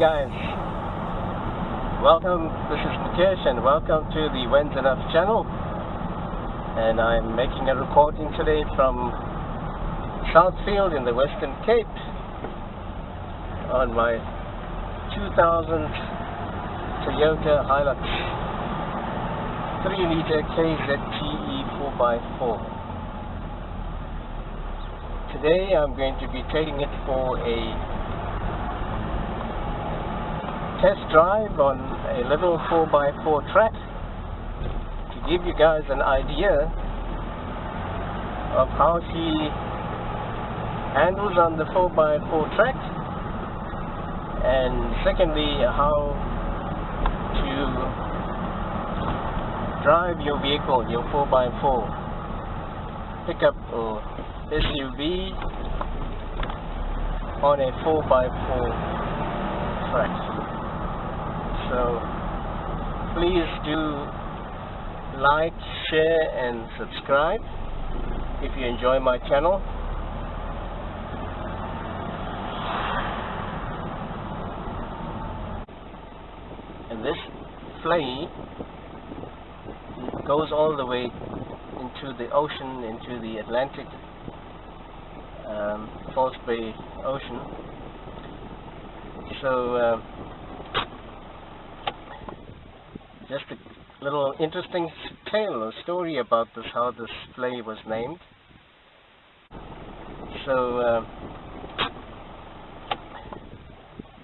Guys, welcome, this is Mukesh and welcome to the When's Enough channel. And I'm making a recording today from Southfield in the Western Cape on my 2000 Toyota Hilux 3 liter KZTE 4x4 Today I'm going to be taking it for a test drive on a level 4x4 track to give you guys an idea of how he handles on the 4x4 track and secondly how to drive your vehicle, your 4x4 pickup or SUV on a 4x4 track. So please do like, share and subscribe if you enjoy my channel. And this vlei goes all the way into the ocean, into the Atlantic um, False Bay Ocean. So, uh, just a little interesting tale or story about this, how this vlei was named. So, uh,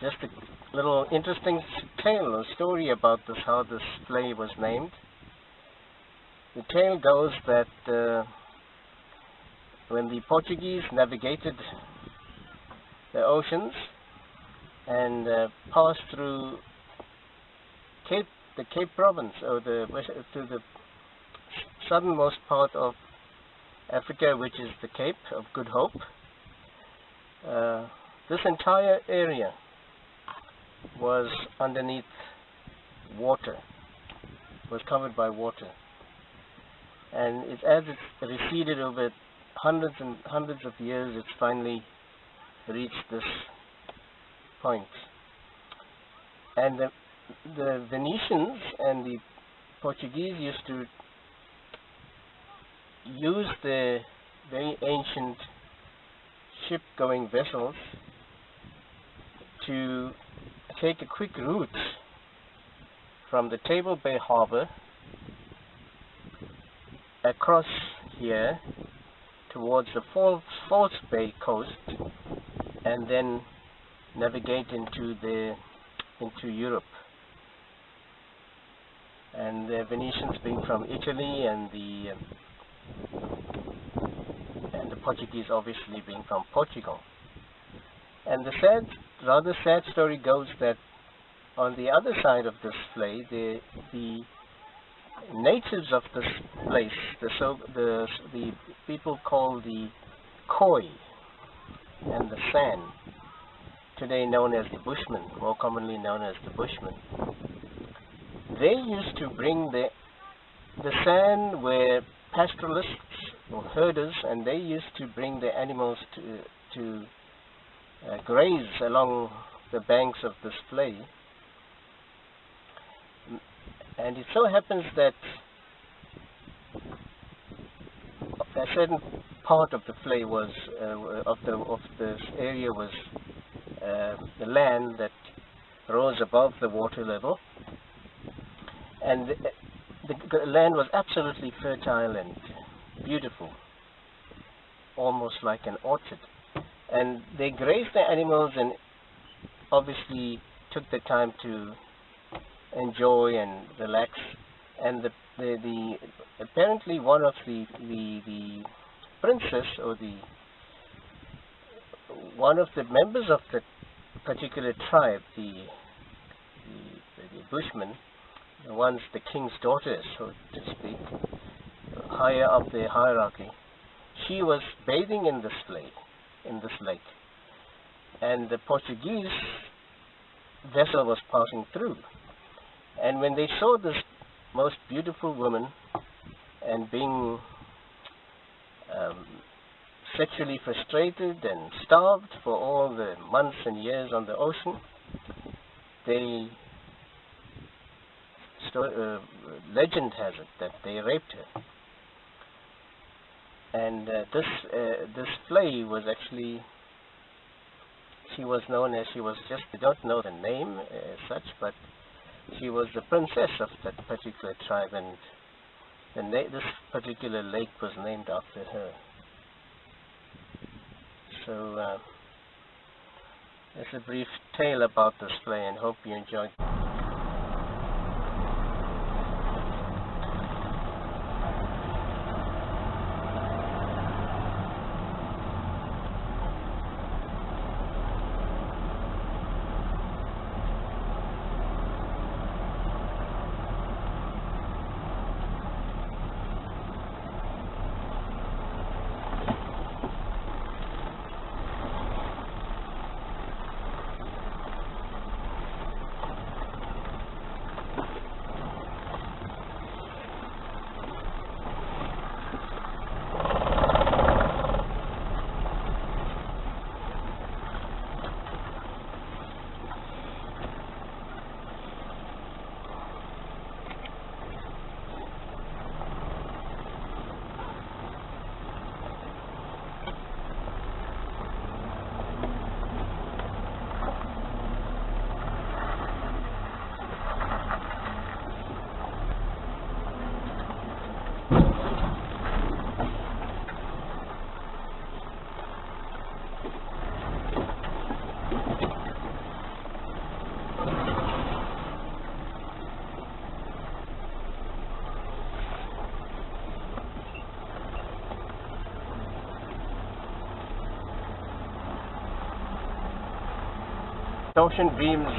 just a little interesting tale or story about this, how this vlei was named. The tale goes that uh, when the Portuguese navigated the oceans and uh, passed through Cape, the Cape Province, or the to the southernmost part of Africa, which is the Cape of Good Hope. Uh, this entire area was underneath water, was covered by water. And it, as it receded over hundreds and hundreds of years it's finally reached this point. And the, the Venetians and the Portuguese used to use the very ancient ship-going vessels to take a quick route from the Table Bay Harbor across here towards the False, False Bay coast and then navigate into the into Europe. The Venetians being from Italy and the and the Portuguese obviously being from Portugal. And the sad, rather sad story goes that on the other side of this vlei, the the natives of this place, the, so, the, the people called the Khoi and the San, today known as the Bushmen, more commonly known as the Bushmen, they used to bring the, the San were pastoralists or herders and they used to bring the animals to, to uh, graze along the banks of this vlei and it so happens that a certain part of the vlei was uh, of the of this area was uh, the land that rose above the water level and the, the land was absolutely fertile and beautiful almost like an orchard. And they grazed the animals and obviously took the time to enjoy and relax. And the, the, the apparently one of the, the the princess or the one of the members of the particular tribe the the, the bushmen the ones the king's daughters so to speak higher up the hierarchy. She was bathing in this lake in this lake. And the Portuguese vessel was passing through. And when they saw this most beautiful woman and being um, sexually frustrated and starved for all the months and years on the ocean, they uh, legend has it that they raped her. And uh, this uh, this vlei was actually she was known as she was just I don't know the name as such, but she was the princess of that particular tribe, and this particular lake was named after her. So. Uh, it's a brief tale about this vlei and hope you enjoyed. Torsion beams,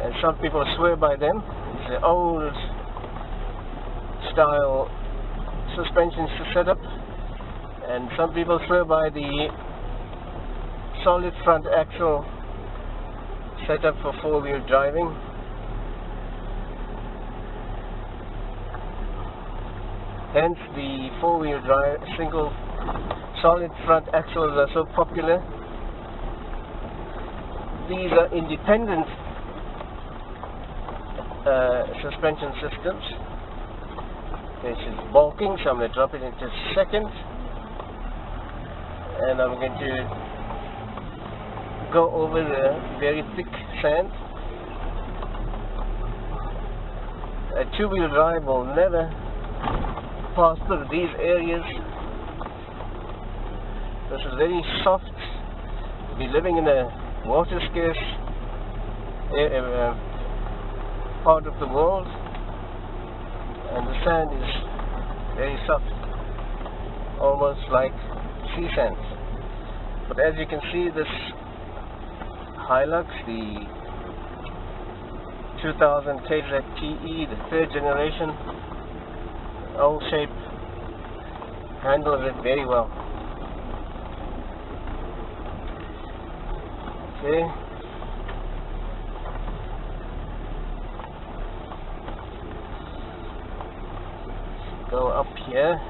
and some people swear by them. The old style suspension setup, and some people swear by the solid front axle setup for four-wheel driving. Hence, the four-wheel drive single solid front axles are so popular these are independent uh, suspension systems. This is bulking, so I'm going to drop it into second. And I'm going to go over the very thick sand. A two-wheel drive will never pass through these areas. This is very soft. Be living in a water scarce uh, part of the world and the sand is very soft almost like sea sand. But as you can see this Hilux the 2000 KZ TE the third generation old shape handles it very well Okay. Go up here.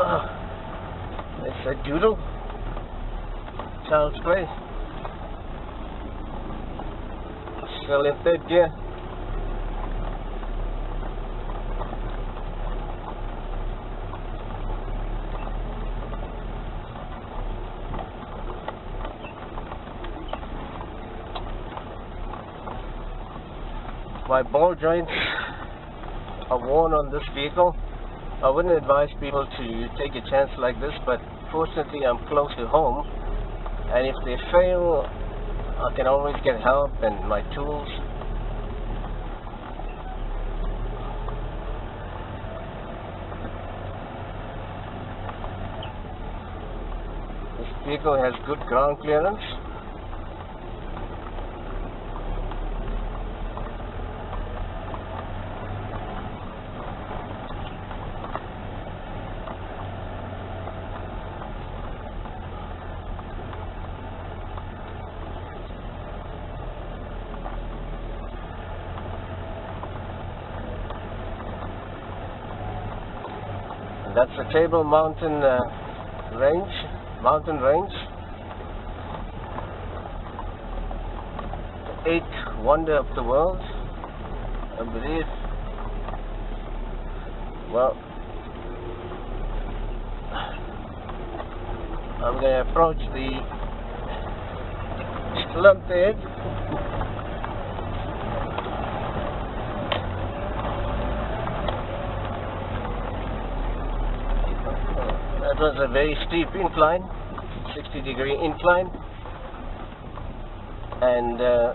Uh, it's a doodle. Child's play. Still in third gear. My ball joints are worn on this vehicle. I wouldn't advise people to take a chance like this, but fortunately I'm close to home, and if they fail, I can always get help and my tools. This vehicle has good ground clearance. That's the Table Mountain uh, range, mountain range. Eighth wonder of the world, I believe. Well, I'm going to approach the slumped That was a very steep incline, 60 degree incline, and uh,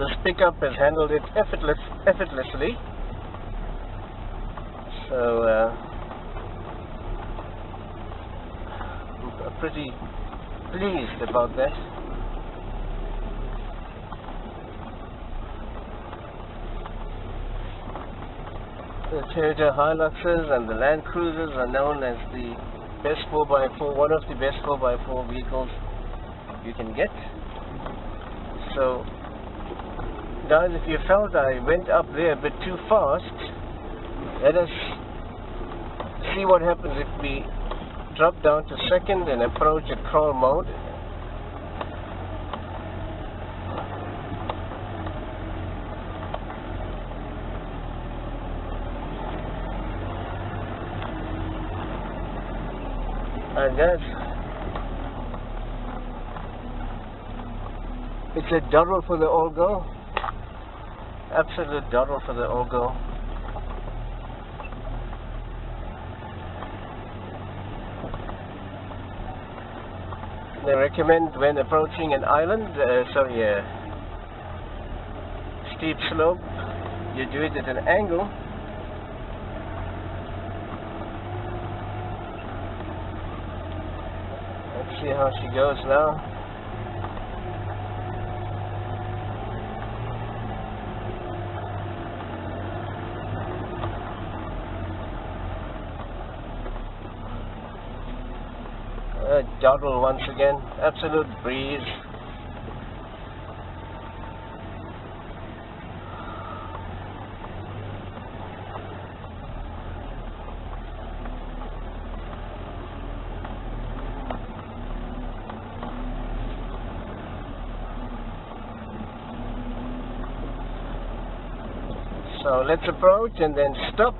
this pickup has handled it effortless, effortlessly. So uh, I'm pretty pleased about that. The Toyota Hiluxes and the Land Cruisers are known as the best 4x4, one of the best 4x4 vehicles you can get. So, guys, if you felt I went up there a bit too fast, let us see what happens if we drop down to second and approach at crawl mode. And that's it's a double for the old girl. Absolute double for the old girl. They recommend when approaching an island, uh, sorry, a steep slope, you do it at an angle see how she goes now. Uh, Doddle once again, absolute breeze. So let's approach and then stop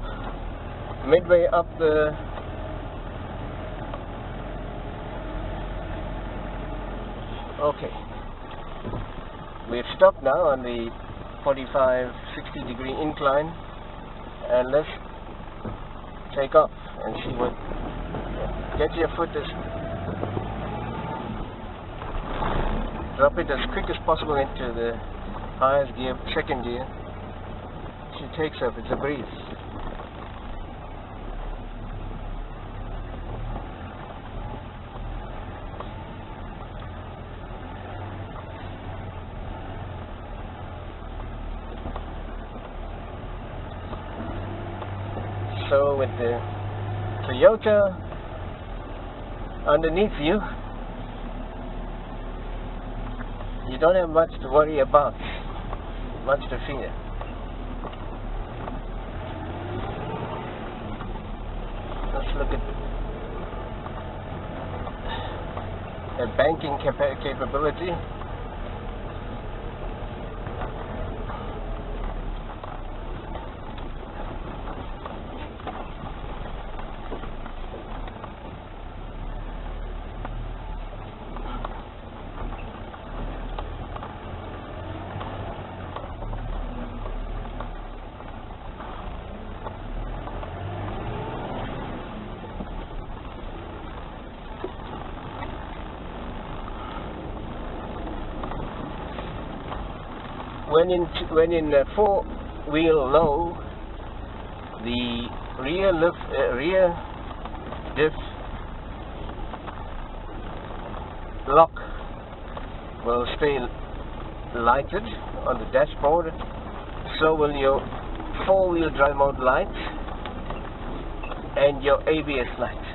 midway up the Okay. We've stopped now on the 45 60 degree incline and let's take off and see what get your foot as drop it as quick as possible into the highest gear, second gear she takes up, it's a breeze. So with the Toyota underneath you, you don't have much to worry about, much to fear. look at the banking capa capability. When in when in four wheel low, the rear lift uh, rear diff lock will stay lighted on the dashboard. So will your four wheel drive mode lights and your ABS lights.